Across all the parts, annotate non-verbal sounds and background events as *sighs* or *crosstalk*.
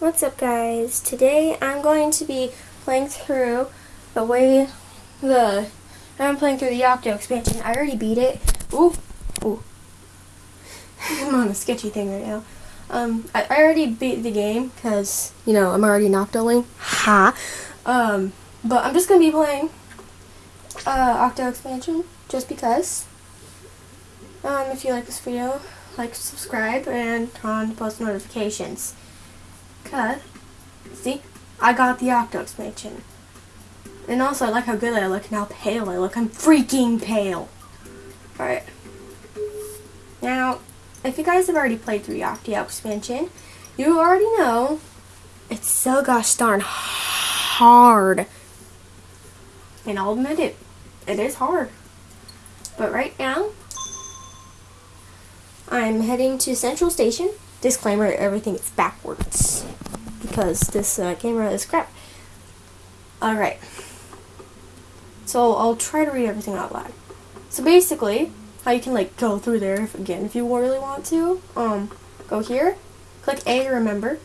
What's up guys? Today I'm going to be playing through the way the I'm playing through the Octo expansion. I already beat it. Ooh, ooh. I'm on a sketchy thing right now. Um, I, I already beat the game because you know I'm already Noctoling. Ha. Um, but I'm just gonna be playing uh, Octo expansion just because. Um, if you like this video, like, subscribe, and turn on post notifications. Cause, see, I got the Octo expansion. And also, I like how good I look and how pale I look. I'm freaking pale. Alright. Now, if you guys have already played through the Octo expansion, you already know it's so gosh darn hard. And I'll admit it, it is hard. But right now, I'm heading to Central Station. Disclaimer, everything is backwards. Because this uh, camera is crap. Alright. So I'll try to read everything out loud. So basically, how you can like go through there, if, again, if you really want to. Um, go here, click A to remember.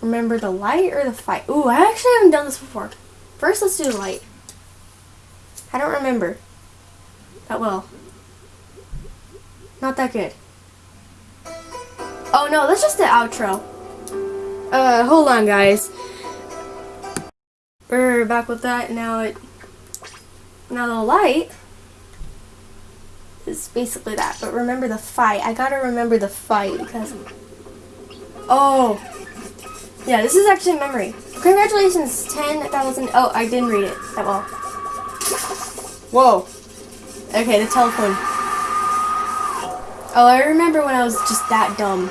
Remember the light or the fight. Ooh, I actually haven't done this before. First, let's do the light. I don't remember that well. Not that good. Oh no, that's just the outro. Uh, hold on guys. We're back with that. Now it, now the light is basically that. But remember the fight. I gotta remember the fight because, oh, yeah, this is actually memory. Congratulations, 10,000, oh, I didn't read it that well. Whoa. Okay, the telephone. Oh, I remember when I was just that dumb.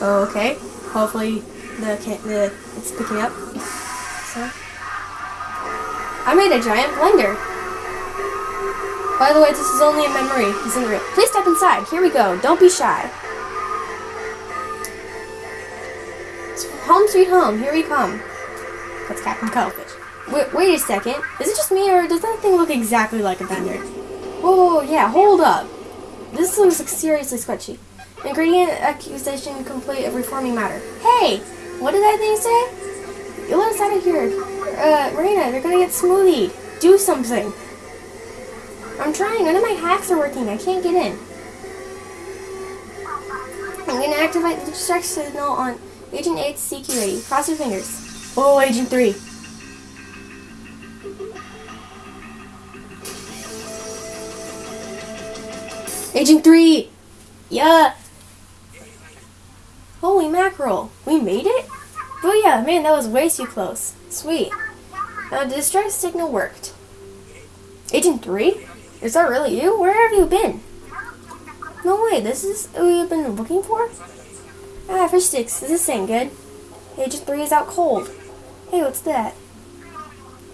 Oh, okay. Hopefully the, the it's picking up. So I made a giant blender. By the way, this is only a memory. Isn't real. Please step inside. Here we go. Don't be shy. Home sweet home. Here we come. That's Captain Cuttlefish. Wait, wait a second. Is it just me, or does that thing look exactly like a blender? Whoa yeah, hold up. This looks like seriously sketchy. Ingredient accusation complete of reforming matter. Hey! What did that thing say? You let us out of here. Uh, Marina, they're gonna get smoothie. Do something. I'm trying. None of my hacks are working. I can't get in. I'm gonna activate the distract signal on Agent 8's CQ-80. Cross your fingers. Oh, Agent 3. Agent 3! Yeah! Holy mackerel, we made it? Oh yeah, man, that was way too close. Sweet. Now, the distress signal worked. Agent 3? Is that really you? Where have you been? No way, this is who you've been looking for? Ah, fish sticks, this ain't good. Agent 3 is out cold. Hey, what's that?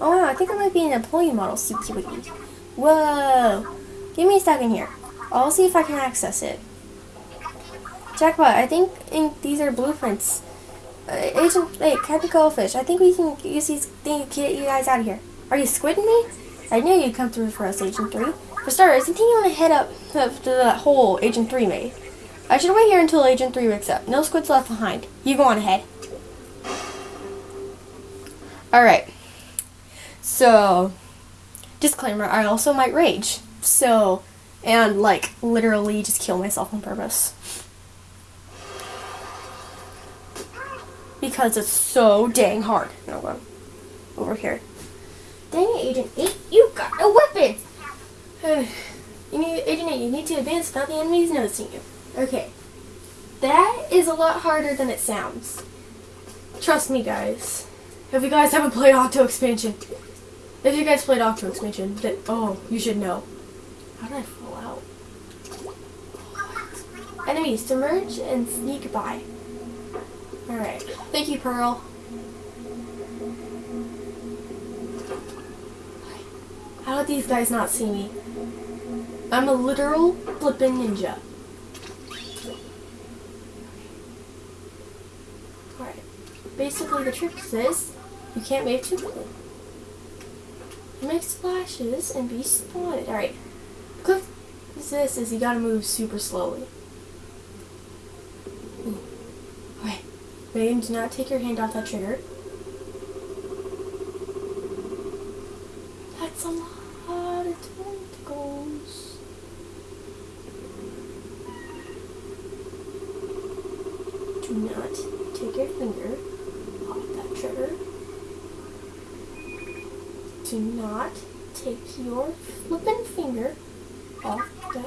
Oh wow, I think it might be an employee model security. Whoa! Give me a second here. I'll see if I can access it. Jackpot, I think these are blueprints. Uh, Agent, wait, Captain Goldfish, I think we can use these things to get you guys out of here. Are you squidding me? I knew you'd come through for us, Agent 3. For starters, I think you want to head up to, that hole Agent 3 made. I should wait here until Agent 3 wakes up. No squids left behind. You go on ahead. Alright. So, disclaimer, I also might rage. So, and like, literally just kill myself on purpose. Because it's so dang hard. No, one over here. Dang it, Agent 8, you got a weapon! *sighs* you need, Agent 8, you need to advance without the enemies noticing you. Okay. That is a lot harder than it sounds. Trust me, guys. If you guys haven't played Octo Expansion, if you guys played Octo Expansion, that, oh, you should know. How did I fall out? Enemies, submerge and sneak by. Alright. Thank you, Pearl. How did these guys not see me? I'm a literal flippin' ninja. Alright. Basically, the trick is this. You can't make too quickly. Make splashes and be spotted. Alright. Click this is you gotta move super slowly. Hmm. Megan, do not take your hand off that trigger. That's a lot of tentacles. Do not take your finger off that trigger. Do not take your flippin' finger off that.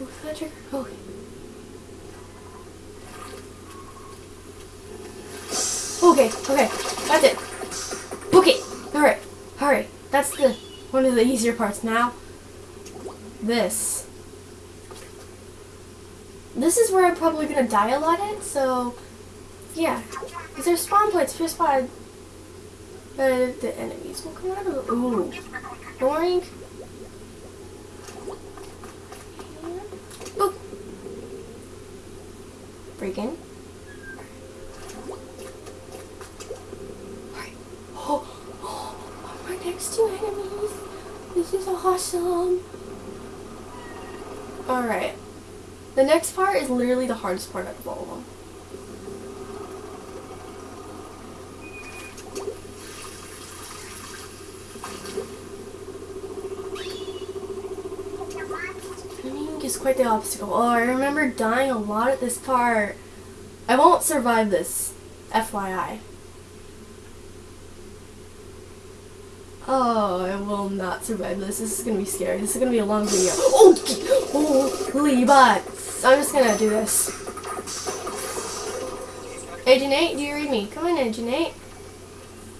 Off that trigger. Okay. Okay, okay, that's it. Okay, alright, alright. That's the one of the easier parts. Now, this. This is where I'm probably gonna die a lot at, so yeah. Because there's spawn points, by uh, the enemies will come out of the ooh. Boring. Boop. Break in. Alright. Oh, oh, I'm right next to enemies. This is awesome. Alright. The next part is literally the hardest part of all of them. Is quite the obstacle. Oh, I remember dying a lot at this part. I won't survive this, FYI. Oh, I will not survive this. This is gonna be scary. This is gonna be a long video. Oh, oh holy butts. I'm just gonna do this. Agent 8, do you read me? Come in, Agent 8.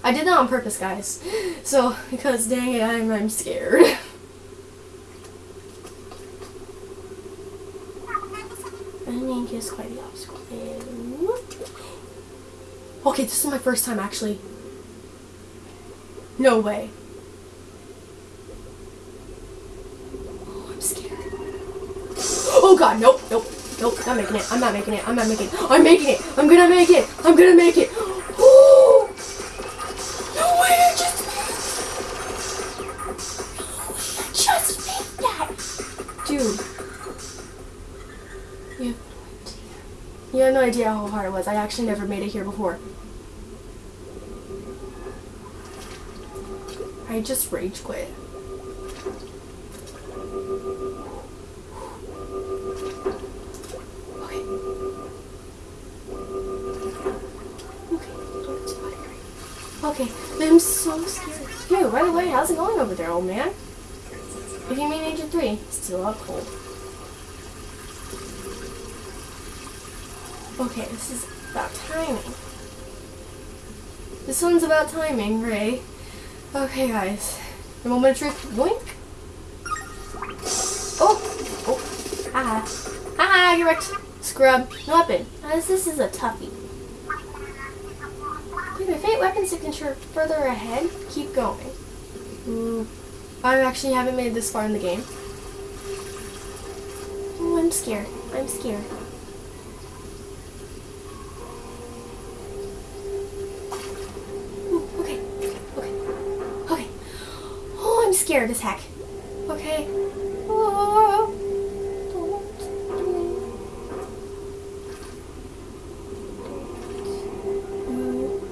I did that on purpose, guys. *gasps* So, because dang it, I'm, I'm scared. *laughs* I quite the obstacle. Okay, this is my first time actually. No way. Oh, I'm scared. Oh god, nope, nope, nope, not making it. I'm not making it. I'm not making it. I'm making it. I'm gonna make it. I'm gonna make it. No way, I just made that! Dude. You have no idea. You have no idea how hard it was. I actually never made it here before. I just rage quit. Okay. Okay, I'm so scared. Hey, by the way, how's it going over there, old man? If you mean Agent 3, still out cold. Okay, this is about timing. This one's about timing, Ray. Okay, guys. The moment of truth. Boink. Oh! Oh! Ah! Ah! You're wrecked! Scrub. No weapon. As this is a toughie. Dude, my favorite weapon signature further ahead. Keep going. Ooh. I actually haven't made this far in the game. Oh, I'm scared. I'm scared. Ooh, okay. Okay. Okay. Oh, I'm scared as heck. Okay. Oh.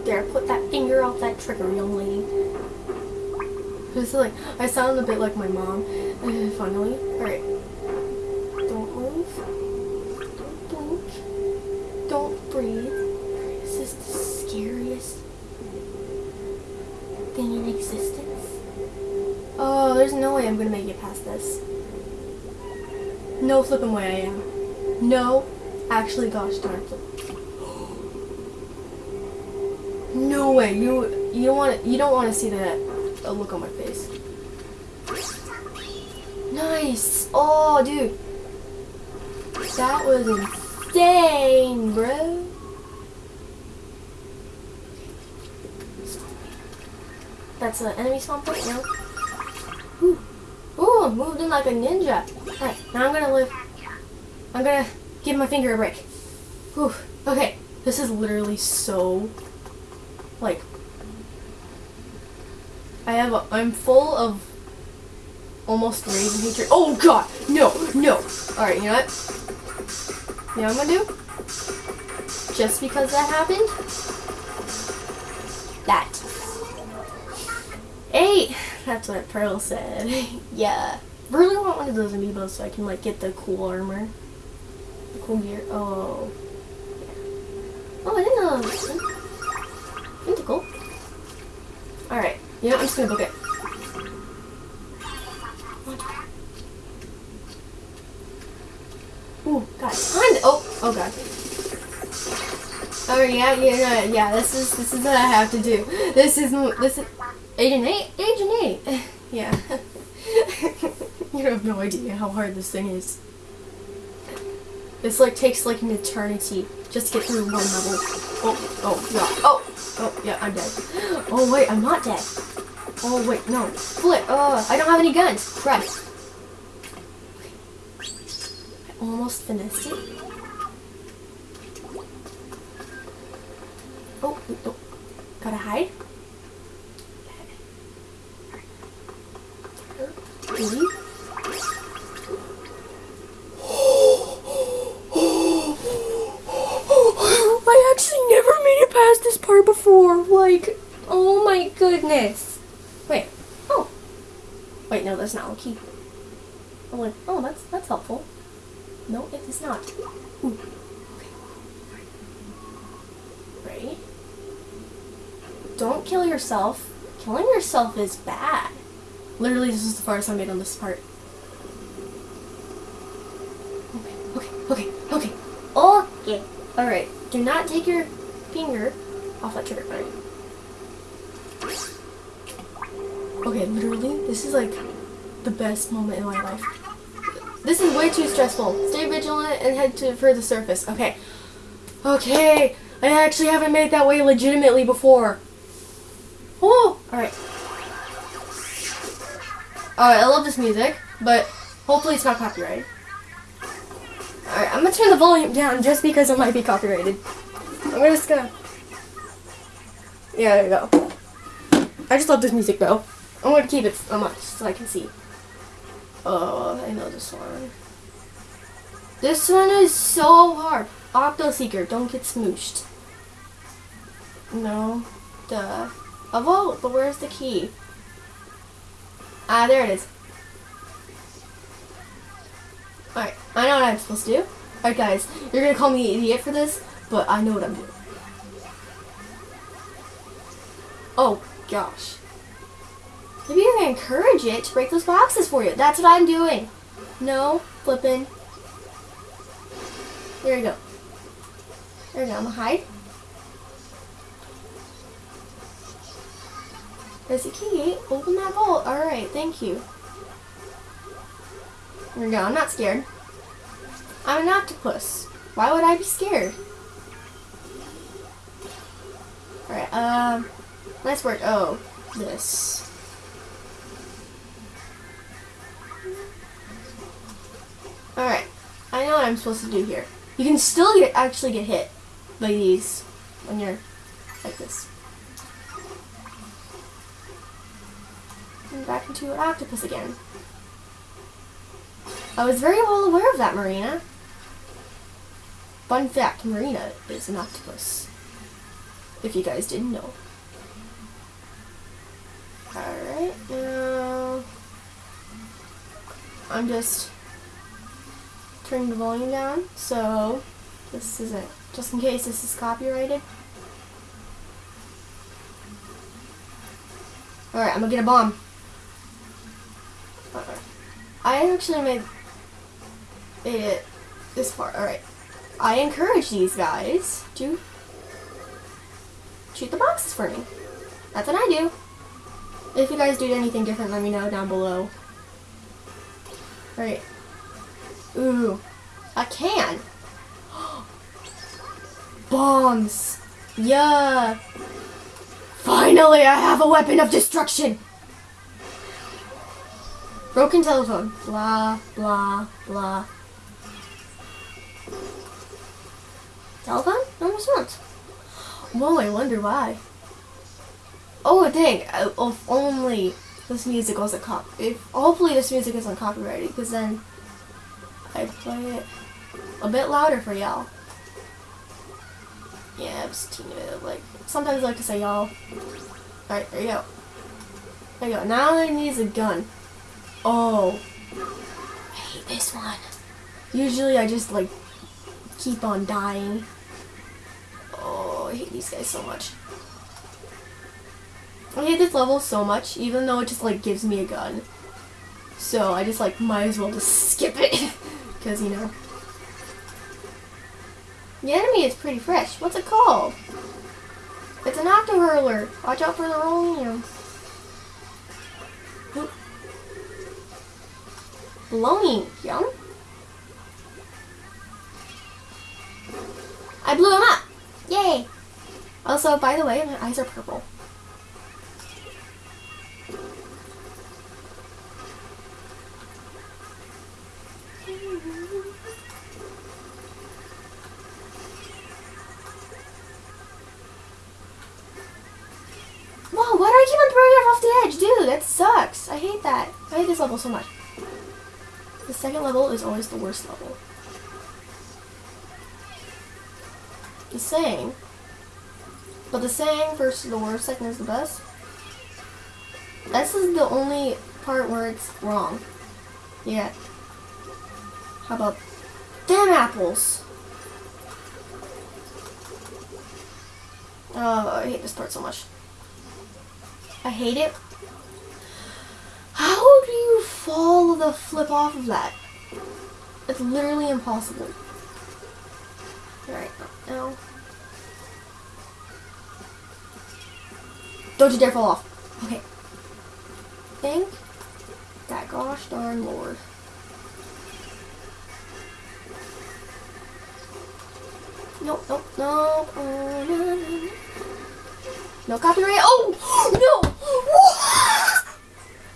There, put that finger off that trigger, young lady. Is like, I sound a bit like my mom. *sighs* Finally. Alright. I'm gonna make it past this. No flipping way I am. No, actually, gosh darn. *gasps* No way. You you don't want you don't want to see that look on my face. Nice. Oh, dude. That was insane, bro. That's an enemy spawn point now. Ooh. Ooh, moved in like a ninja. Alright, now I'm gonna live. I'm gonna give my finger a break. Whew. Okay, this is literally so, like, I have a, I'm full of almost rage and hatred. Oh god, no, no. Alright, you know what? You know what I'm gonna do? just because that happened. That. Eight! That's what Pearl said. *laughs* yeah. Really want one of those amiibos so I can like get the cool armor. The cool gear. Oh. Oh, I didn't know that was Tentacle. Alright. You know, I'm just gonna book it. Ooh, God. Oh, oh God. Oh yeah, yeah, yeah. This is this is what I have to do. This is this is Agent Eight, Agent Eight. *laughs* Yeah. You have no idea how hard this thing is. This like takes like an eternity just to get through one level. Oh, oh, yeah. Oh, oh, yeah. I'm dead. *gasps* Oh wait, I'm not dead. Oh wait, no. Flip. Oh, I don't have any guns. Run. I almost finished it. Oh, oh, gotta hide. Leave. I actually never made it past before. Like, oh my goodness. Wait. Oh. Wait, no, that's not key. I went, oh, that's that's helpful. No, it is not. Ooh. don't kill yourself. Killing yourself is bad. Literally, this is the farthest I made on this part. Okay, okay, okay, okay. Okay. Alright, do not take your finger off that trigger. Alright. Okay, literally, this is like the best moment in my life. This is way too stressful. Stay vigilant and head to for the surface. Okay. Okay. I actually haven't made that way legitimately before. Oh! Alright. Alright, I love this music, but hopefully it's not copyrighted. Alright, I'm gonna turn the volume down just because it might be copyrighted. I'm just gonna... Yeah, there you go. I just love this music though. I'm gonna keep it so much so I can see. Oh, I know this one. This one is so hard. Octo Seeker, don't get smooshed. No. Duh. A vault, but where's the key? Ah, there it is. Alright, I know what I'm supposed to do. Alright guys, you're gonna call me an idiot for this, but I know what I'm doing. Oh, gosh. Maybe you're gonna encourage it to break those boxes for you. That's what I'm doing. No, flipping. There you go. There you go, I'm gonna hide. There's a key. Open that bolt. Alright, thank you. There we go. I'm not scared. I'm an octopus. Why would I be scared? Alright, um, nice work. Oh, this. Alright, I know what I'm supposed to do here. You can still get, actually get hit by these when you're like this. and back into an octopus again. I was very well aware of that, Marina. Fun fact, Marina is an octopus. If you guys didn't know. Alright, now... I'm just turning the volume down, so this isn't, just in case this is copyrighted. Alright, I'm gonna get a bomb. I actually made, made it this far. Alright. I encourage these guys to shoot the boxes for me. That's what I do. If you guys do anything different, let me know down below. Alright. Ooh. A can. *gasps* Bombs. Yeah. Finally, I have a weapon of destruction. Broken telephone. Blah, blah, blah. Telephone? No response. Whoa, I wonder why. Oh, dang. Uh, if only this music wasn't cop. If hopefully this music isn't copyrighted, because then I'd play it a bit louder for y'all. Yeah, just teeny bit like, sometimes I like to say y'all. Alright, there you go. There you go. Now I need a gun. Oh. I hate this one. Usually I just like keep on dying. Oh, I hate these guys so much. I hate this level so much, even though it just like gives me a gun. So I just like might as well just skip it. *laughs* Because, you know. The enemy is pretty fresh. What's it called? It's an octo hurler. Watch out for the rolling. Blowing. Yum. I blew him up. Yay. Also, by the way, my eyes are purple. Whoa, why do I keep on throwing it off the edge? Dude, that sucks. I hate that. I hate this level so much. The second level is always the worst level. The saying. But the saying versus the worst second is the best. This is the only part where it's wrong. Yeah. How about damn apples? Oh, I hate this part so much. I hate it. How do you fall the flip off of that? It's literally impossible. Alright, now. Don't you dare fall off. Okay. Thank that gosh darn lord. Nope, nope, nope. Oh, no, no, no. No copyright. Oh *gasps* no!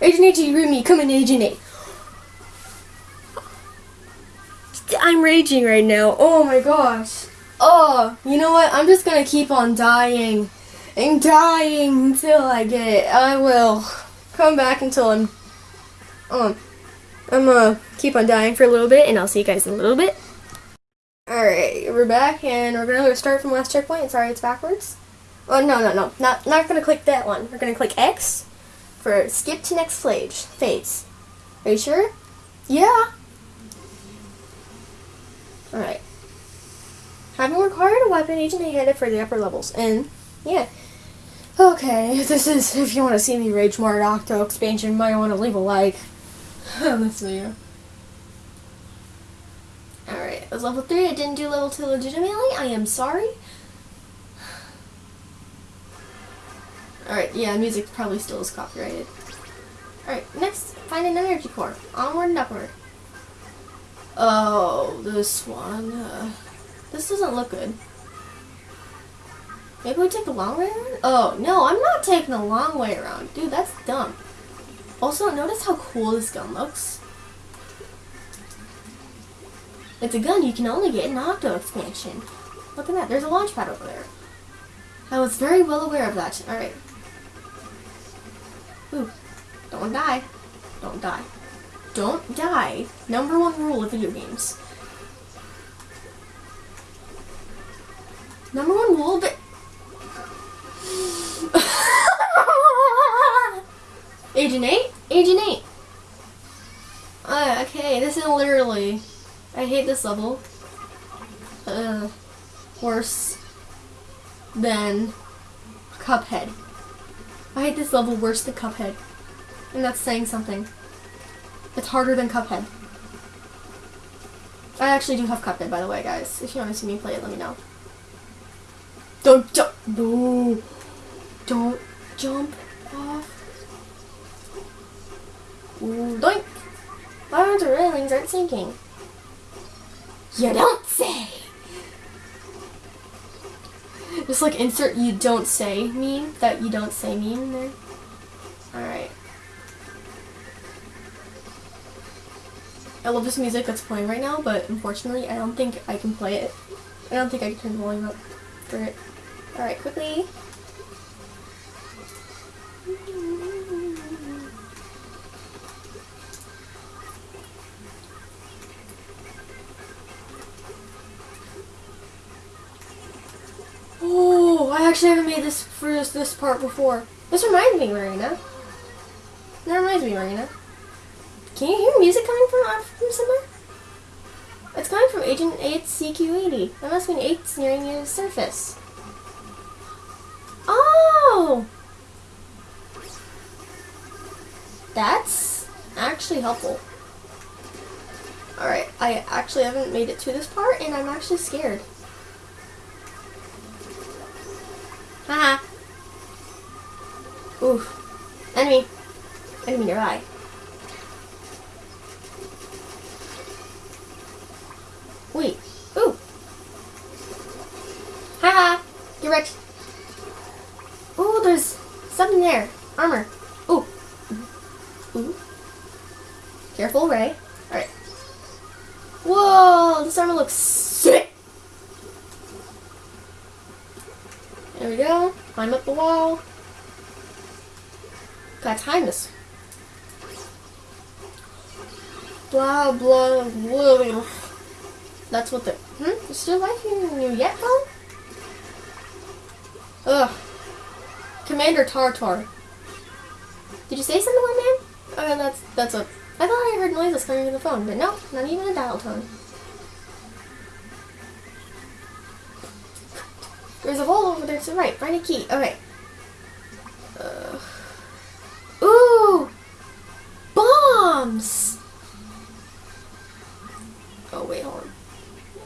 Agent me. Come in, Agent 8. I'm raging right now. Oh my gosh. Oh, you know what? I'm just gonna keep on dying and dying until I get it. I will come back until I'm um I'm gonna keep on dying for a little bit and I'll see you guys in a little bit. Alright, we're back and we're gonna start from last checkpoint. Sorry it's backwards. Oh, no, no, no. Not, not to click that one. We're to click X for skip to next phase. Are you sure? Yeah. Alright. Having acquired a weapon, agent headed for the upper levels. And, yeah. Okay, *laughs* this is, if you want to see me rage more at Octo expansion, you might want to leave a like. *laughs* Let's see. Alright, it was level 3. I didn't do level 2 legitimately. I am sorry. Alright, yeah, music probably still is copyrighted. Alright, next, find an energy core. Onward and upward. Oh, this one. Uh, this doesn't look good. Maybe we take the long way around? Oh, no, I'm not taking the long way around. Dude, that's dumb. Also, notice how cool this gun looks. It's a gun you can only get in Octo expansion. Look at that, there's a launch pad over there. I was very well aware of that. Alright, Ooh. Don't die. Don't die. Don't die. Number one rule of video games. Number one rule it. *laughs* Agent 8? Agent 8. Uh, okay, this is literally... I hate this level. Uh, worse than Cuphead. I hate this level worse than Cuphead. And that's saying something. It's harder than Cuphead. I actually do have Cuphead, by the way, guys. If you want to see me play it, let me know. Don't jump! No! Don't jump off. Ooh, doink! Aren't railings aren't sinking? You don't say! Just like insert you don't say meme, that you don't say meme in there. Alright. I love this music that's playing right now, but unfortunately I don't think I can play it. I don't think I can turn the volume up for it. Alright, quickly. actually haven't made this for this, this part before. This reminds me, Marina. That reminds me, Marina. Can you hear music coming from, from somewhere? It's coming from Agent 8 CQ80. That must mean 8's nearing the surface. Oh! That's actually helpful. Alright, I actually haven't made it to this part, and I'm actually scared. Haha. Oof. Enemy. Enemy nearby. Wait. Ooh. Haha. Get wrecked. Ooh, there's something there. Armor. Ooh. Ooh. Careful, Ray. Alright. Whoa, this armor looks sick. There we go. Climb up the wall. Gotta time this. Blah, blah, blah. That's what the... Hmm? Is still life you yet, phone? Ugh. Commander Tartar. Did you say something, my man? Oh, that's, that's a... I thought I heard noises coming from the phone, but no, not even a dial tone. There's a hole over there to the right. Find a key. Okay. Uh, ooh! Bombs! Oh, wait, hold on.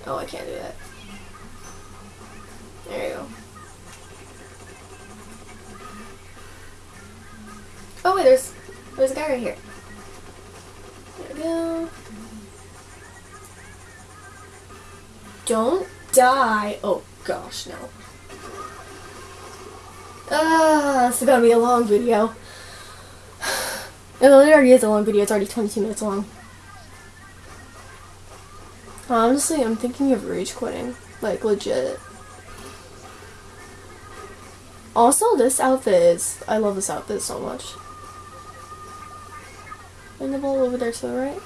Oh, I can't do that. There you go. Oh, wait, there's, there's a guy right here. There we go. Don't die. Oh, gosh, no. Ah, this is gonna be a long video. *sighs* It already is a long video. It's already 22 minutes long. Honestly, I'm thinking of rage quitting. Like, legit. Also, this outfit is... I love this outfit so much. And the ball over there to the right.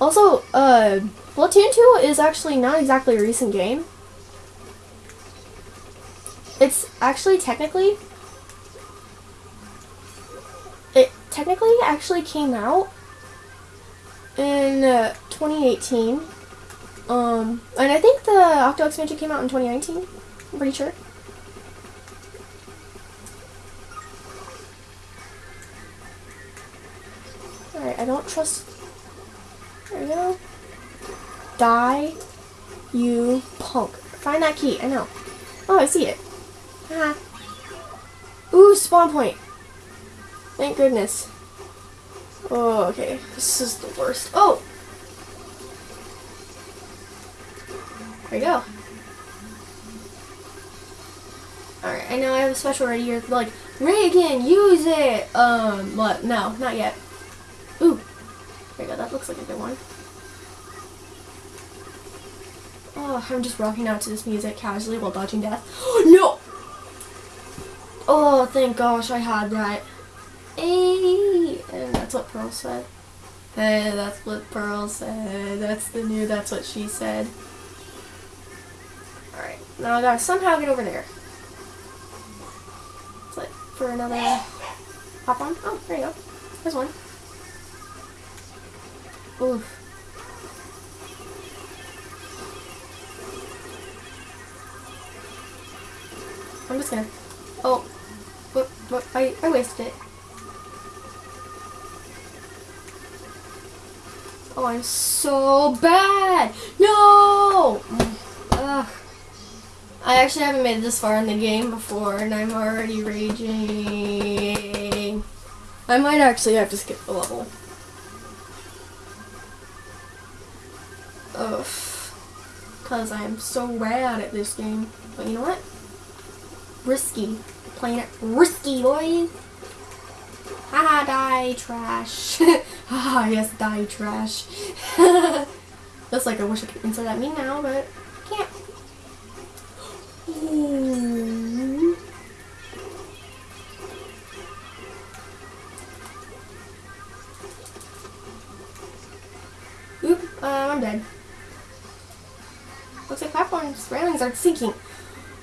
Also, uh, Splatoon 2 is actually not exactly a recent game. It's actually technically it technically actually came out in uh, 2018. Um, and I think the Octo expansion came out in 2019. I'm pretty sure. Alright, I don't trust... There we go. Die, you punk. Find that key. I know. Oh, I see it. Ah. Ooh, spawn point. Thank goodness. Oh, okay. This is the worst. Oh! There you go. Alright, I know I have a special right here. Like, Reagan, use it! Um, but No, not yet. Ooh. There you go, that looks like a good one. Oh, I'm just rocking out to this music casually while dodging death. *gasps* no! Oh, thank gosh I had that. Hey, and that's what Pearl said. Hey, that's what Pearl said. That's the new, that's what she said. Alright, now I gotta somehow get over there. Like for another hop on. Oh, there you go. There's one. Oof. I'm just gonna Oh, what, what, I, I wasted it. Oh, I'm so bad! No! Ugh. I actually haven't made it this far in the game before, and I'm already raging. I might actually have to skip the level. Ugh. Because I am so bad at this game. But you know what? risky. Playing it risky, boys. Haha, die, trash. *laughs* Haha, yes, die, trash. *laughs* That's like I wish I could insert that me now, but I can't. Oop, uh, I'm dead. Platform's railings are sinking.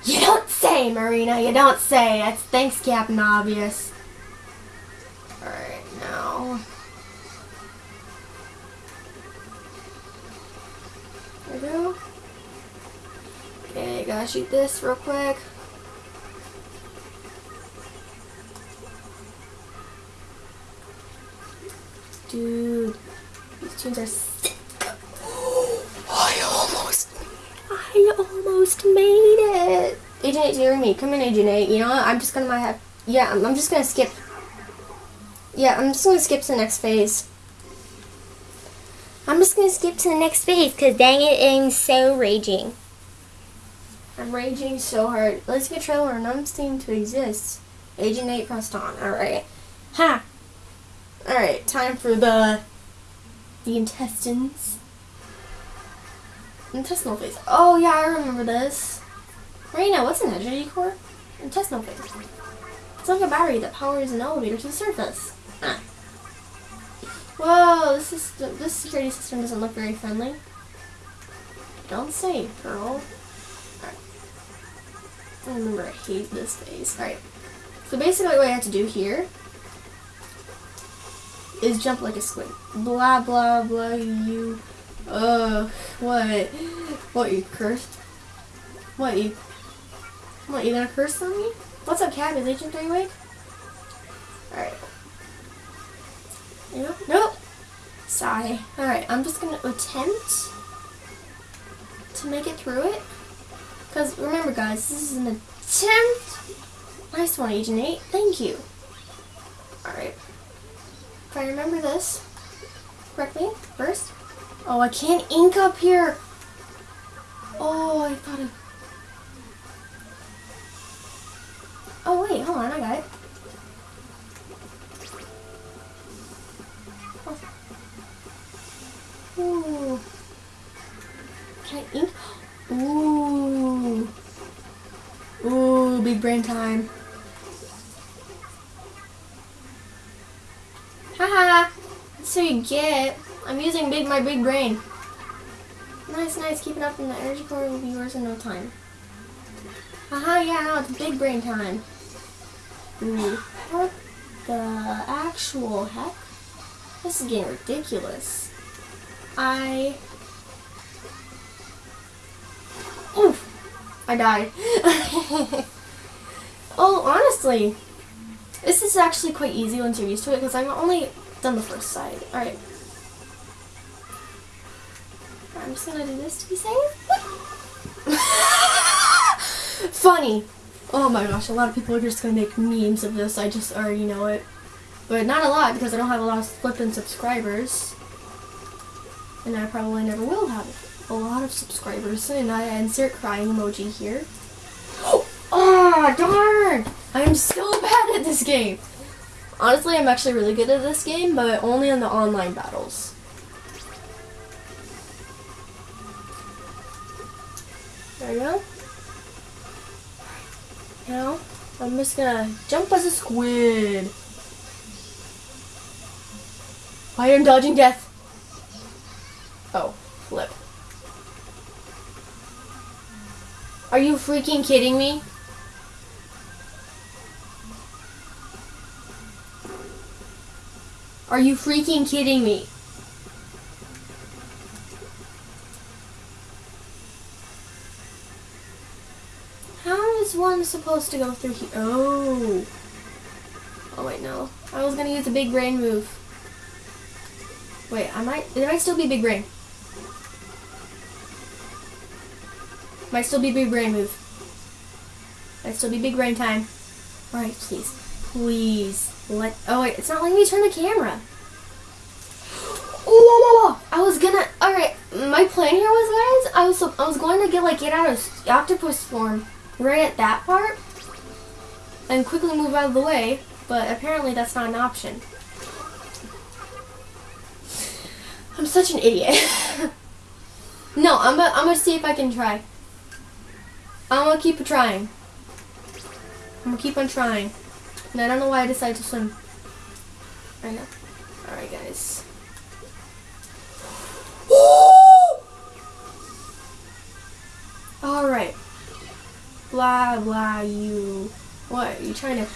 You don't say, Marina. You don't say. That's thanks, Captain Obvious. Alright, now. There we go. Okay, gotta shoot this real quick. Dude, these tunes are sick. I almost, I almost made it. Agent 8, hearing me. Come in, Agent 8. You know what? I'm just gonna have, yeah, I'm, I'm just gonna skip. Yeah, I'm just gonna skip to the next phase. I'm just gonna skip to the next phase because dang it, I'm so raging. I'm raging so hard. Let's get trailer none seem to exist. Agent 8 pressed on. Alright. Ha! Alright, time for the the intestines. Intestinal phase. Oh yeah, I remember this. Marina, what's an energy core? Intestinal phase. It's like a battery that powers an elevator to the surface. Ah. Whoa, this is this security system doesn't look very friendly. Don't say, girl. Alright. I remember I hate this phase. Alright. So basically what I have to do here is jump like a squid. Blah, blah, blah, you... Uh, what? What, you cursed? What, you... What, you gonna curse on me? What's up, Cat? Is Agent 3 awake? Alright. Know? Nope. Sigh. Alright, I'm just gonna attempt to make it through it. Because, remember guys, this is an attempt. Nice one, Agent 8. Thank you. Alright. If I remember this correctly, first. Oh, I can't ink up here. Oh, I thought it. Oh, wait, hold on, I got it. Oh. Ooh. Can I ink? Ooh. Ooh, big brain time. Haha. That's what you get. I'm using big my big brain. Nice, nice. Keeping up in the energy core will be yours in no time. Haha, yeah, no, it's big brain time. What the actual heck? This is getting ridiculous. I... Oof. I died. *laughs* oh, honestly, this is actually quite easy once you're used to it because I've only done the first side. Alright. I'm just gonna do this to be safe. *laughs* Funny. Oh my gosh, a lot of people are just gonna make memes of this. I just already know it. But not a lot because I don't have a lot of flippin' subscribers. And I probably never will have a lot of subscribers. And I insert crying emoji here. Oh, *gasps* darn! I'm so *laughs* bad at this game. Honestly, I'm actually really good at this game, but only in the online battles. There we go. Now, I'm just gonna jump as a squid. I am dodging death. Oh, flip. Are you freaking kidding me? Are you freaking kidding me? One supposed to go through here? Oh. Oh wait, no. I was gonna use a big brain move. Wait, I might, it might still be big brain. Might still be big brain move. Might still be big brain time. Alright, please. Please. Let, oh wait, it's not letting me turn the camera. Oh, I was gonna, alright, my plan here was, guys, I was, I was going to get, like, get out of octopus form right at that part and quickly move out of the way, but apparently that's not an option. I'm such an idiot. *laughs* no, I'm gonna, I'm gonna see if I can try. I'm gonna keep trying. I'm gonna keep on trying. And I don't know why I decided to swim. I know. Alright, guys. *gasps* Alright. Blah blah you. What? You trying to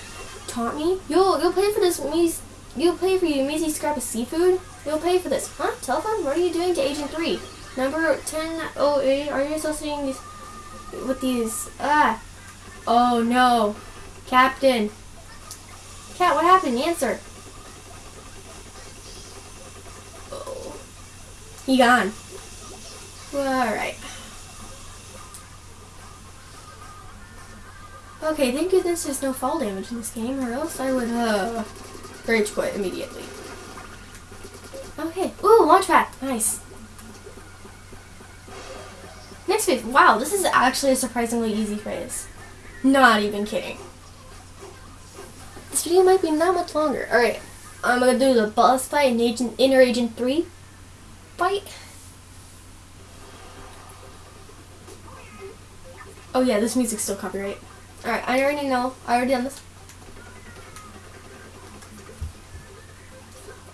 taunt me? You'll you'll pay for this measly. You'll pay for your measly scrap of seafood. You'll pay for this, huh? Telephone? What are you doing to Agent Three? Number ten oh eight. Are you associating these with these? Ah. Oh no, Captain. Cat, what happened? Answer. Oh. He gone. Alright. Okay, thank goodness there's no fall damage in this game, or else I would, uh, rage quit immediately. Okay. Ooh, launch pad. Nice. Next phase. Wow, this is actually a surprisingly easy phase. Not even kidding. This video might be not much longer. Alright, I'm gonna do the boss fight in Agent, Inner Agent 3 fight. Oh yeah, this music's still copyright. Alright, I already know. I already done this.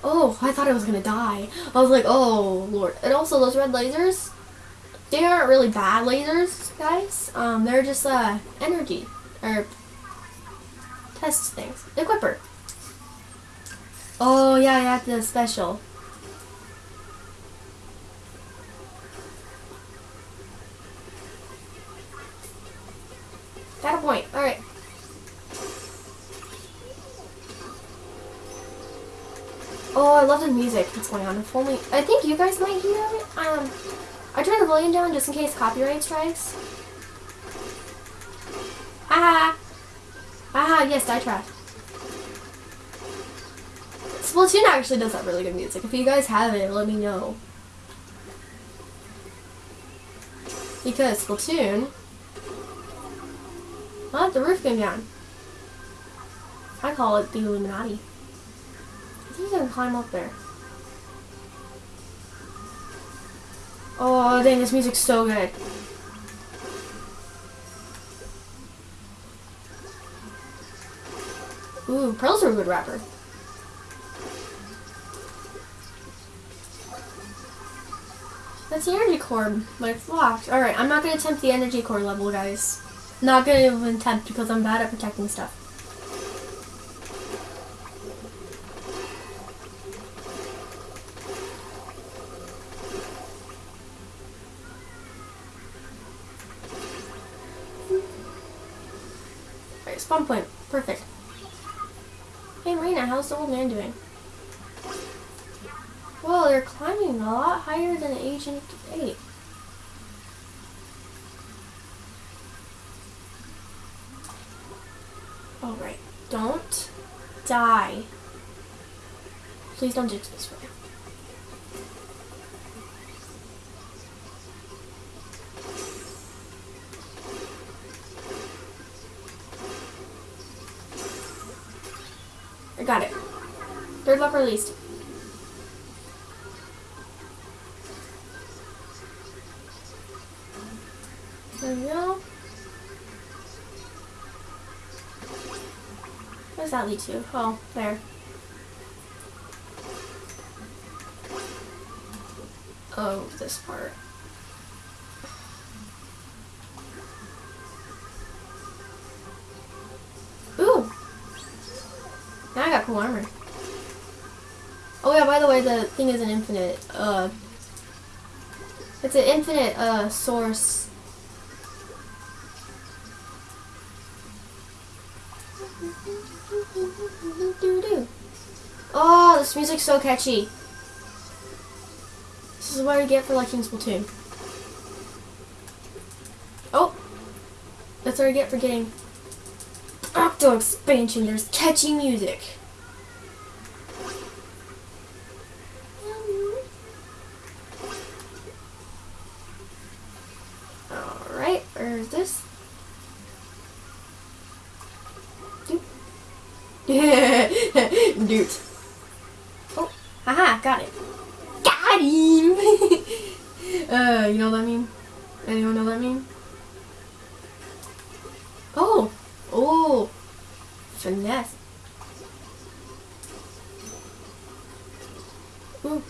Oh, I thought I was gonna die. I was like, oh lord. And also those red lasers, they aren't really bad lasers, guys. Um, they're just uh energy or test things. Equipper. Oh yeah, I have the special. Got a point. Alright. Oh, I love the music that's going on. If only I think you guys might hear it. Um I turned the volume down just in case copyright strikes. Ah Ah yes, I trap. Splatoon actually does have really good music. If you guys have it, let me know. Because Splatoon what? The roof came down. I call it the Illuminati. I think he's gonna climb up there. Oh, dang, this music's so good. Ooh, Pearl's are a good rapper. That's the energy core, but it's locked. Alright, I'm not gonna attempt the energy core level, guys. Not gonna attempt because I'm bad at protecting stuff. Alright, spawn point. Perfect. Hey Marina, how's the old man doing? Well, they're climbing a lot higher than Agent 8. Alright, don't die. Please don't jinx this way. I got it. Third level released. There we go. Where does that lead to? Oh, there. Oh, this part. Ooh! Now I got cool armor. Oh yeah, by the way, the thing is an infinite, uh... It's an infinite, uh, source Oh, this music's so catchy. Is what I get for liking Splatoon. Oh! That's what I get for getting Octo expansion. There's catchy music. Alright, where's this? Dude. *laughs* Oh, haha, got it. *laughs* Uh, you know what I mean? Anyone know what I mean? Oh! Oh! Finesse. Ooh.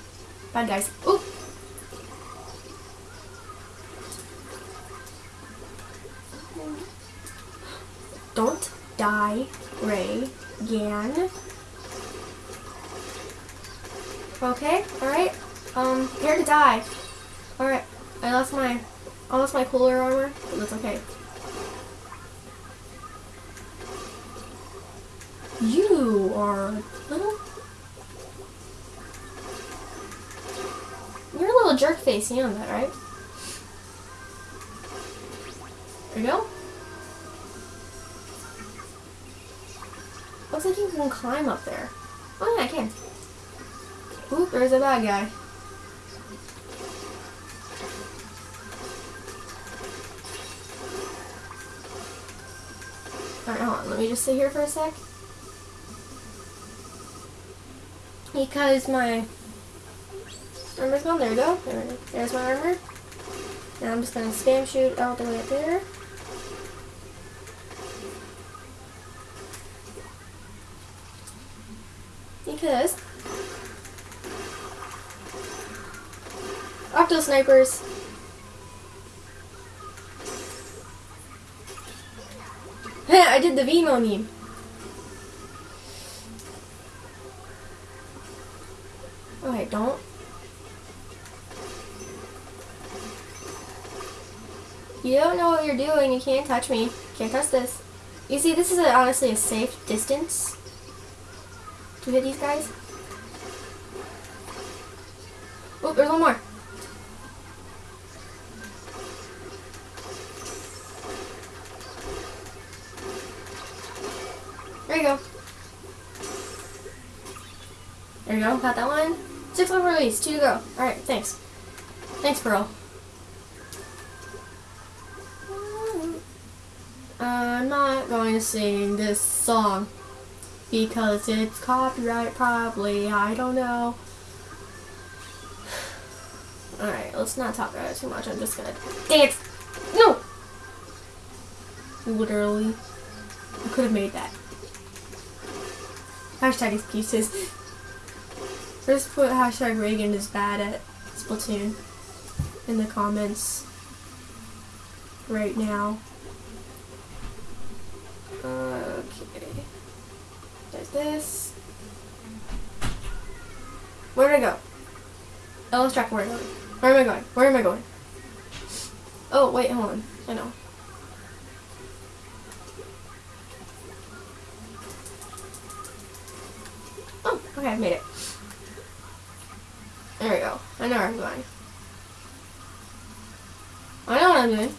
Bad guys. Ooh! Don't die, Ray, Gan. Okay, alright. Um, here to die. Alright, I lost my, I lost my cooler armor, but that's okay. You are little. You're a little jerk face, you know that, right? There you go. Looks like you can climb up there. Oh yeah, I can. Oop, there's a bad guy. Alright, hold on. Let me just sit here for a sec. Because my armor's gone. There we go. There, there's my armor. Now I'm just going to spam shoot all the way up there. Because Octo snipers. I did the Vimo meme. Okay, oh, don't. You don't know what you're doing. You can't touch me. Can't touch this. You see, this is a, honestly a safe distance to hit these guys. Oh, there's one more. You go. There you go, got that one. Six level release, two to go. Alright, thanks. Thanks, Pearl. I'm not going to sing this song because it's copyright probably, I don't know. *sighs* Alright, let's not talk about it too much, I'm just gonna dance! No! Literally. I could have made that. Hashtag excuses. First put hashtag Reagan is bad at Splatoon in the comments right now. Okay. There's this. Where did I go? Oh, let's track where am I going? Where am I going? Where am I going? Oh, wait, hold on. I know. Okay, I made it. There we go. I know where I'm going. I know what I'm doing.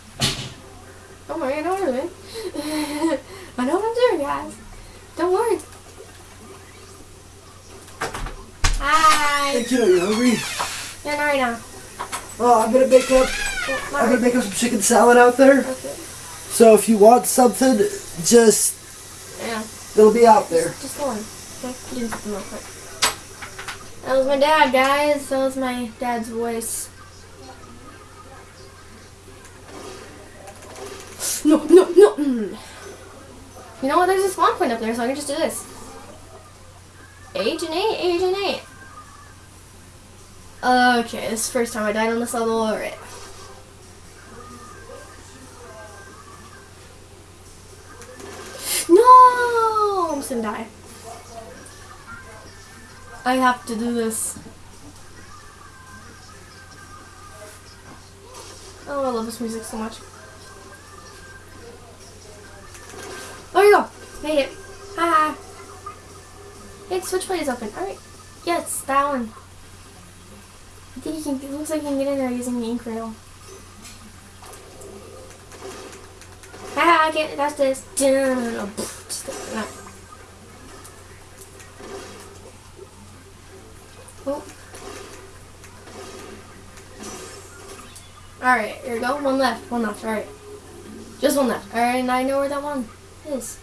Don't worry, I know what I'm doing. *laughs* I know what I'm doing, guys. Don't worry. Hi. Hey kiddo, you hungry? Yeah, not right now. Oh, I'm gonna make up. Not I'm gonna make up some chicken salad out there. Okay. So if you want something, just Yeah. it'll be out there. Just go on. Okay, do something real quick. That was my dad, guys. That was my dad's voice. No, no, no. You know what? There's a spawn point up there, so I can just do this. Agent 8, Agent 8. Okay, this is the first time I died on this level. Alright. No! I'm just gonna die. I have to do this. Oh, I love this music so much. There you go. Made it. Haha. Hey, switchblade is open. Alright. Yes, that one. I think you can, it looks like you can get in there using the ink rail. Haha, I can't, that's this. No. Oh. Alright, here we go. One left. One left. Alright. Just one left. Alright, and I know where that one is.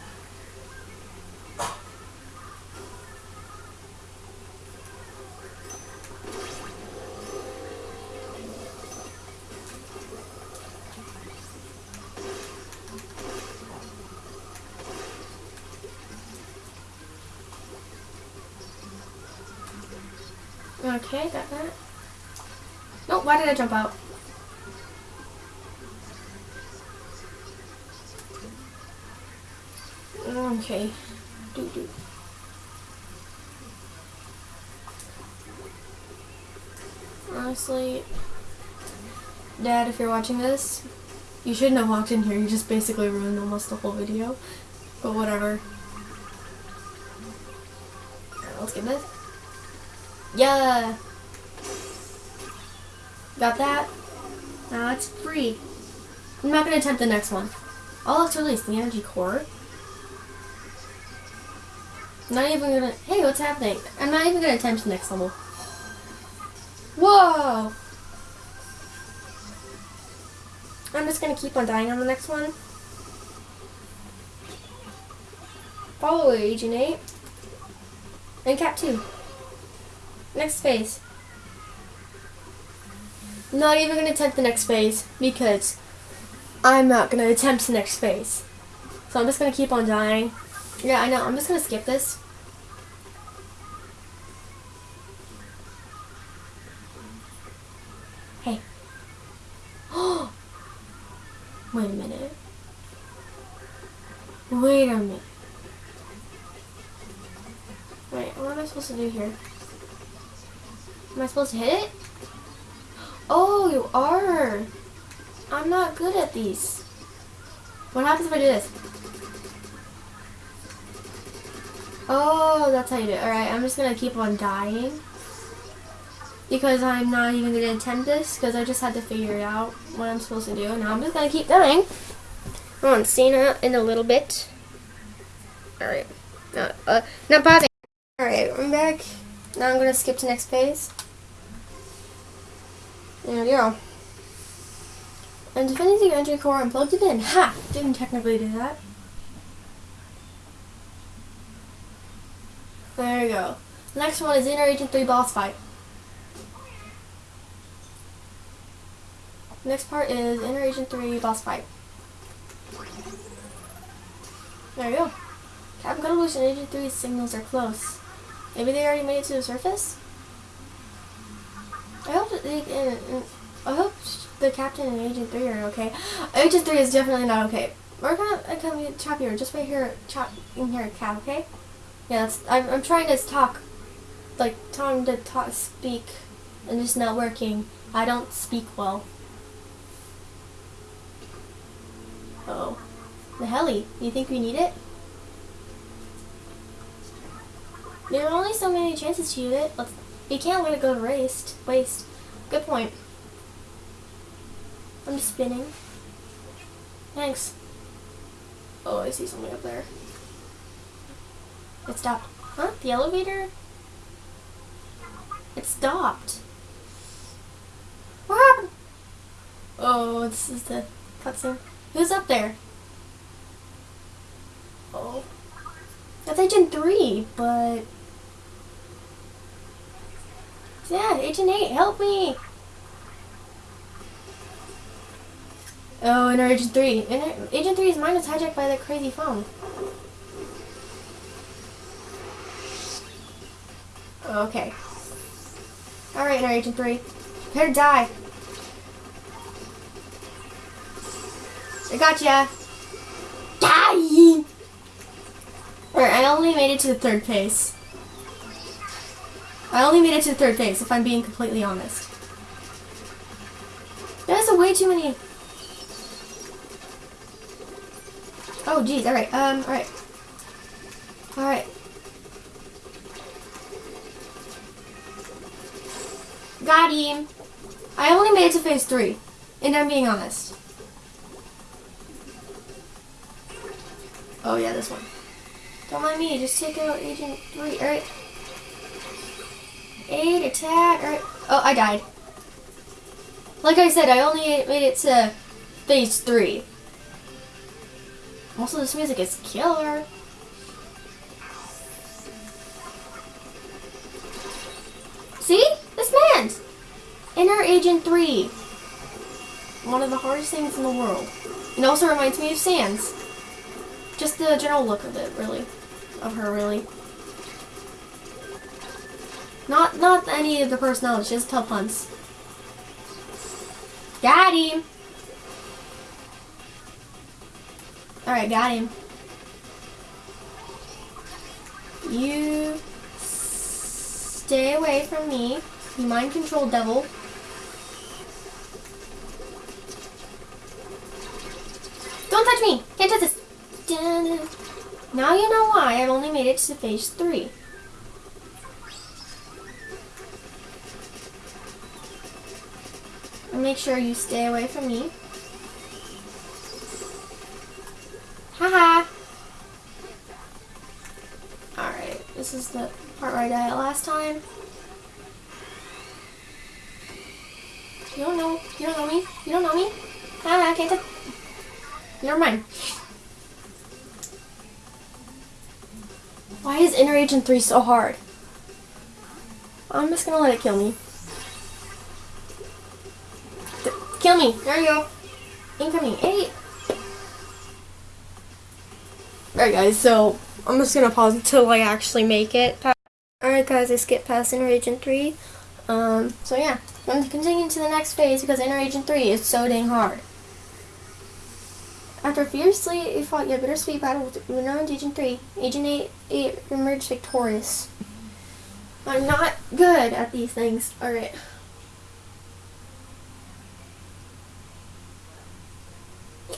Okay, got that. Nope, why did I jump out? Okay. Doo doo. Honestly, Dad, if you're watching this, you shouldn't have walked in here. You just basically ruined almost the whole video. But whatever. Alright, let's get this. Yeah! Got that? Now it's free. I'm not gonna attempt the next one. Oh, let's release the energy core. Not even gonna. Hey, what's happening? I'm not even gonna attempt the next level. Whoa! I'm just gonna keep on dying on the next one. Follow Agent 8. And Cap 2. Next phase. Not even gonna attempt the next phase because I'm not gonna attempt the next phase. So I'm just gonna keep on dying. Yeah, I know. I'm just gonna skip this. Hey. Wait a minute. Wait a minute. Wait, what am I supposed to do here? To hit it? Oh, you are. I'm not good at these. What happens if I do this? Oh, that's how you do it. Alright, I'm just gonna keep on dying. Because I'm not even gonna attempt this, because I just had to figure out what I'm supposed to do. Now I'm just gonna keep dying. I'm on Cena in a little bit. Alright. Not, uh, not pausing. Alright, I'm back. Now I'm gonna skip to next phase. There we go. And defending the engine core and plugged it in. Ha! Didn't technically do that. There you go. Next one is Inner Agent 3 boss fight. Next part is Inner Agent 3 boss fight. There we go. Captain Cuttlefish and Agent 3's signals are close. Maybe they already made it to the surface? I hope that they, uh, I hope the captain and Agent 3 are okay. Agent 3 is definitely not okay. We're gonna uh, come chop here. Just wait here, chop in here, Cap, okay? Yeah, that's, I'm, I'm trying to talk, like, trying to talk, speak, and just not working. I don't speak well. Uh oh. The heli. You think we need it? There are only so many chances to use it. Let's, you can't let it go to waste. Waste. Good point. I'm just spinning. Thanks. Oh, I see something up there. It stopped. Huh? The elevator? It stopped. What happened? Oh, this is the cutscene. Who's up there? Oh. That's Agent 3, but... Yeah, Agent 8, help me! Oh, and Agent 3. And Agent 3's mind was hijacked by that crazy phone. Okay. Alright, now Agent 3. Prepare to die. I gotcha. Die! Alright, I only made it to the third phase. I only made it to the third phase, if I'm being completely honest. There's a way too many... Oh, geez, alright, um, alright. Alright. Got him. I only made it to phase three, and I'm being honest. Oh yeah, this one. Don't mind me, just take out Agent 3, alright. 8, attack. Oh, I died. Like I said, I only made it to phase 3. Also, this music is killer. See? This man's! Inner Agent 3. One of the hardest things in the world. It also reminds me of Sans. Just the general look of it, really. Of her, really. Not not any of the personalities, just tough puns. Got him. Alright, got him. You stay away from me. You mind control devil. Don't touch me! Can't touch this! Now you know why I've only made it to phase 3. Make sure you stay away from me. Haha! Alright, this is the part where I died last time. You don't know, you don't know me, you don't know me. Haha, can't touch. Never mind. Why is Inner Agent 3 so hard? I'm just gonna let it kill me. Kill me! There you go. Incoming. Eight. Alright guys, so I'm just gonna pause until I actually make it. Alright guys, I skipped past Inner Agent 3. Um, so yeah, I'm gonna continue to the next phase because Inner Agent 3 is so dang hard. After fiercely you fought your bittersweet battle with renowned Agent 3, Agent 8, 8 emerged victorious. I'm not good at these things. Alright.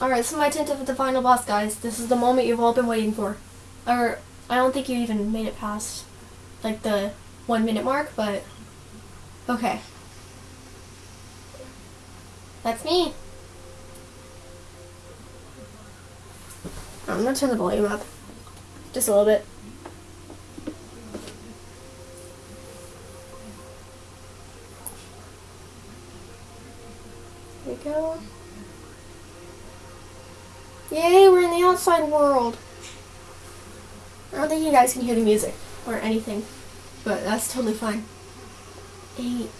Alright, so my attempt at the final boss, guys. This is the moment you've all been waiting for. Or, I don't think you even made it past, like, the one minute mark, but, okay. That's me. I'm gonna turn the volume up. Just a little bit. There we go. Yay, we're in the outside world. I don't think you guys can hear the music or anything, but that's totally fine. Eight.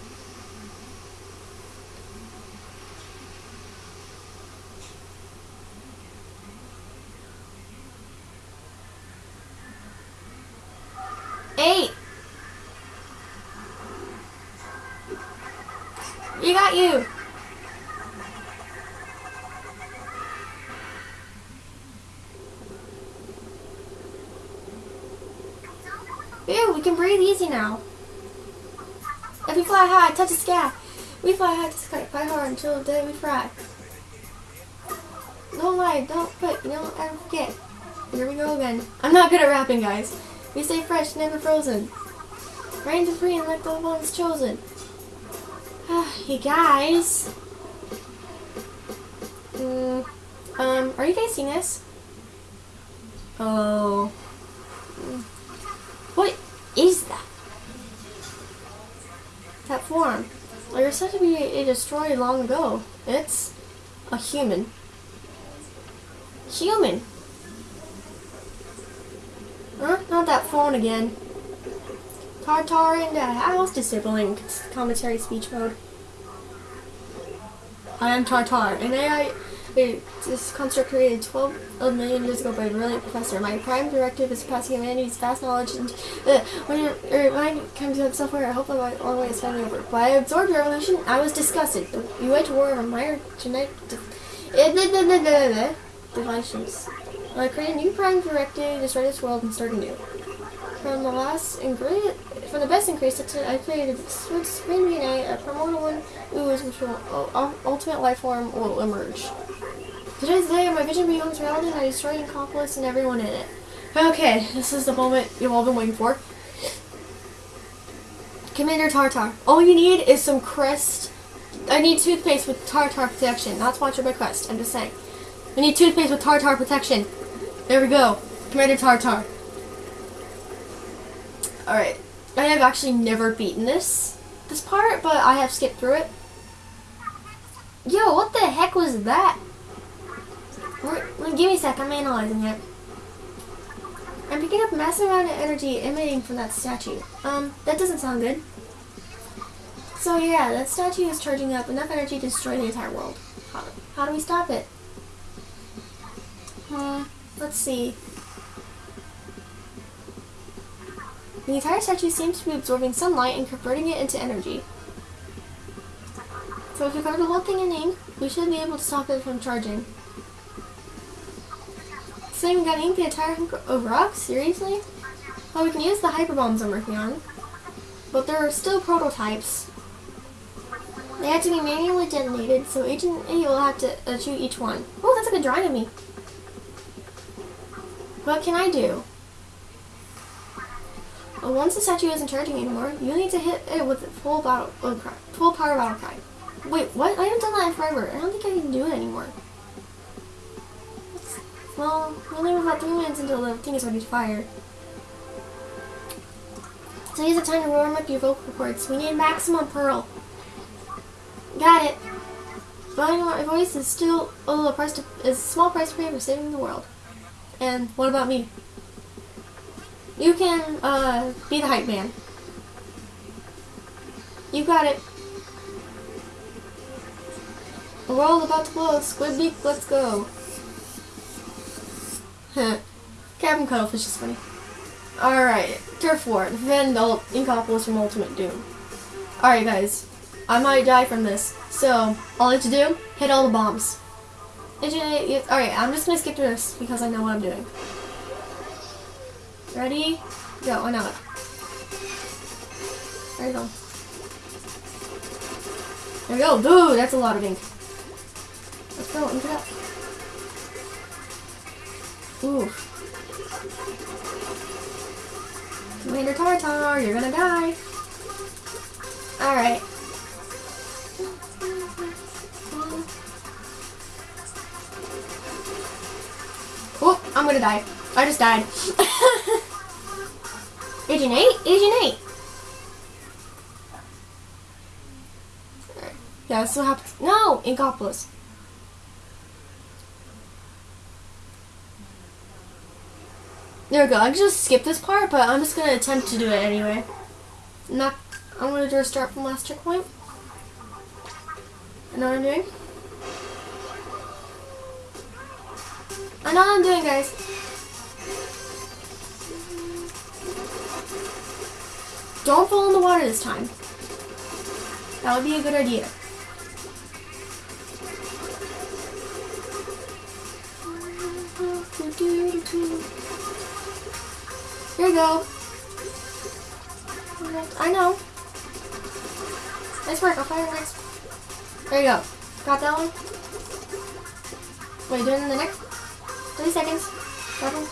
You got you. Ew, we can breathe easy now. If we fly high, touch the sky. We fly high, touch the sky, fly hard until the day we fry. Don't lie, don't quit, you don't ever forget. Here we go again. I'm not good at rapping, guys. We stay fresh, never frozen. Reign to free and let the ones chosen. you guys. Mm, um, are you guys seeing this? Oh. Form. You're said to be a destroyed long ago. It's a human. Human. Huh? Not that phone again. Tartar in the house, disabling commentary speech mode. I am Tartar, an AI a- this construct created 12 million years ago by a brilliant professor. My prime directive is passing humanity's vast knowledge and uh, when, you er, when I come to software, I hope that my long way is finally over. When I absorbed your evolution, I was disgusted. You went to war over my genetic de- divisions. I created a new prime directive, destroy this world, and start anew. From the last and great, from the best and greatest, I created supreme DNA, a primordial one, ooze, which will uh, ultimate life form will emerge. Today's the day my vision becomes reality, and I destroy Inkopolis and everyone in it. Okay, this is the moment you've all been waiting for. Commander Tartar. All you need is some Crest. I need toothpaste with Tartar protection. Not sponsored by Crest. I'm just saying. I need toothpaste with Tartar protection. There we go. Commander Tartar. Alright. I have actually never beaten this this part, but I have skipped through it. Yo, what the heck was that? Wait, give me a sec, I'm analyzing it. I'm picking up massive amount of energy emanating from that statue. Um, that doesn't sound good. So yeah, that statue is charging up enough energy to destroy the entire world. How, how do we stop it? Hmm, let's see. The entire statue seems to be absorbing sunlight and converting it into energy. So if we cover the whole thing in ink, we should be able to stop it from charging. So we got ink the entire hunk of rock? Seriously? Well, we can use the hyper bombs I'm working on, but they're still prototypes. They have to be manually detonated, so Agent A will have to uh, shoot each one. Oh, that's a drawing of me. What can I do? Well, once the statue isn't charging anymore, you need to hit it with full battle, oh crap, full power battle cry. Wait, what? I haven't done that in forever. I don't think I can do it anymore. Well, we only have about three minutes until the thing is ready to fire. So use the time to warm up your vocal cords. We need maximum pearl. Got it. My voice is still a little price to, is a small price to pay for saving the world. And what about me? You can uh, be the hype man. You got it. The world about to blow. Squid beak, let's go. *laughs* Captain Cuttlefish is funny. Alright, Turf War. Defend all Inkopolis from Ultimate Doom. Alright guys, I might die from this. So, all I have to do, hit all the bombs. Alright, I'm just gonna skip through this because I know what I'm doing. Ready? Go, I know. There you go. There we go. Dude, that's a lot of ink. Let's go. Ooh. Commander Tartar, you're gonna die. Alright. Oh, I'm gonna die. I just died. *laughs* Agent 8? Agent 8! Alright. Yeah, that's what happens. No! Inkopolis. There we go. I can just skip this part, but I'm just gonna attempt to do it anyway. Not. I'm gonna do a start from last checkpoint. I know what I'm doing. I know what I'm doing, guys. Don't fall in the water this time. That would be a good idea. Here you go. I know. Nice work. I'll fire next. There you go. Got that one? Wait, doing in the next? 30 seconds. Got one.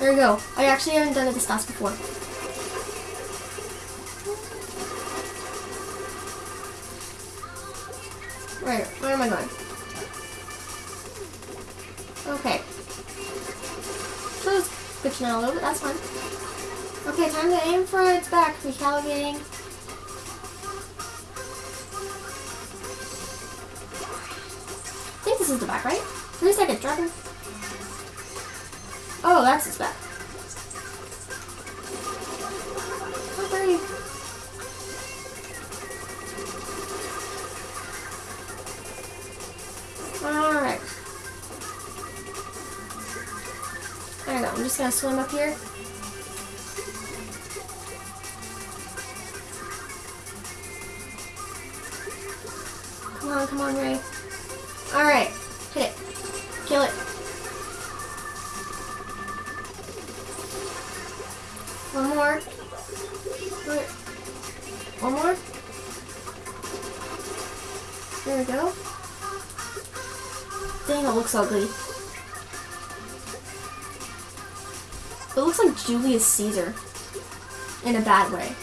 There you go. I actually haven't done it this fast before. Where? Where am I going? A little bit, that's fine. Okay, time to aim for its back. Recalibrating. I think this is the back, right? Three seconds, dropping. Oh, that's its back. Swim up here. Caesar. In a bad way.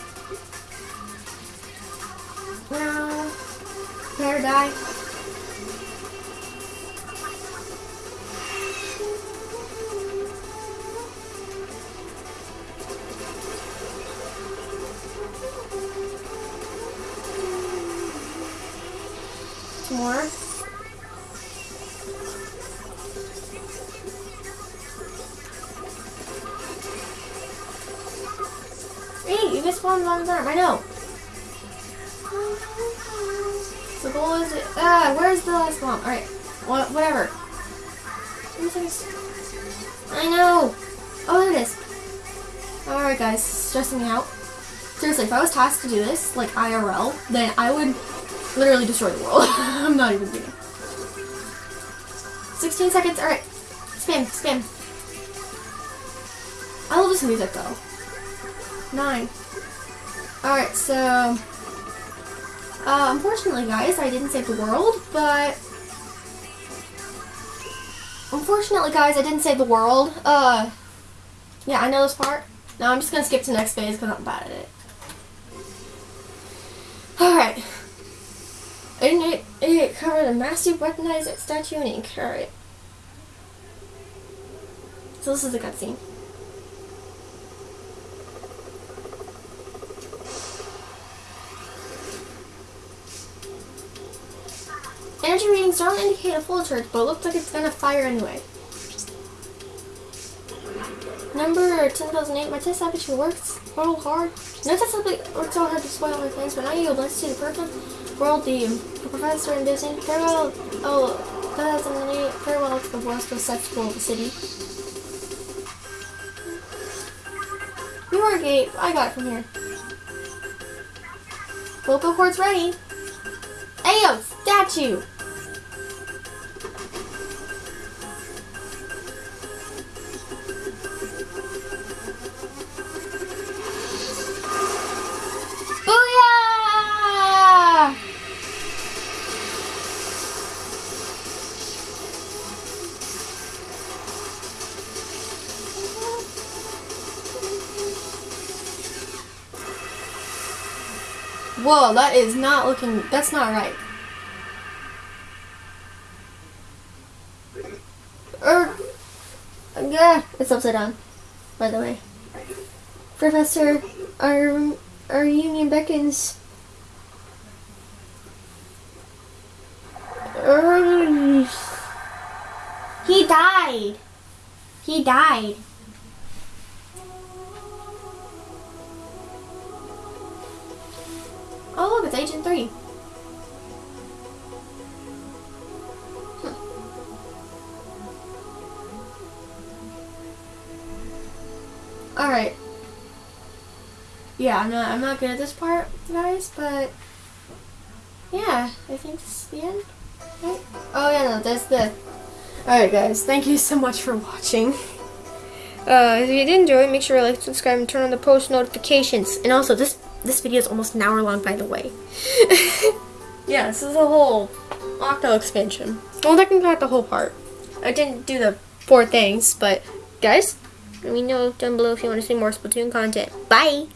You missed one on his arm. I know. The goal is ah. Where's the last bomb? All right. What? Whatever. I know. Oh, there it is. All right, guys. Stressing me out. Seriously, if I was tasked to do this, like IRL, then I would literally destroy the world. *laughs* I'm not even kidding. 16 seconds. All right. Spin, spin. I love this music though. Nine. Alright, so uh, unfortunately guys, I didn't save the world, but unfortunately guys, I didn't save the world. Uh yeah, I know this part. Now I'm just gonna skip to next phase because I'm bad at it. Alright. And it, it covered a massive weaponized statue and ink. Alright. So this is the cutscene. Energy readings don't indicate a full charge, but it looks like it's gonna fire anyway. Number 10,008, my test application works real hard. No test application works so hard to spoil my plans, but now you'll blessed to the perfect world, the professor and Disney. Farewell, oh, 2008, farewell to the sex school of the city. Your gate, I got it from here. Vocal cords ready. Ayo, statue! That is not looking, that's not right. Er, yeah, it's upside down, by the way. Professor, our, our union beckons. Er, he died. He died. Yeah, I'm not I'm not good at this part, guys, but yeah, I think this is the end. Right? Oh yeah, no, that's the Alright guys, thank you so much for watching. Uh, if you did enjoy make sure to like, subscribe, and turn on the post notifications. And also, this this video is almost an hour long, by the way. *laughs* yeah, this is a whole Octo expansion. Well, technically not the whole part. I didn't do the four things, but guys, let me know down below if you want to see more Splatoon content. Bye!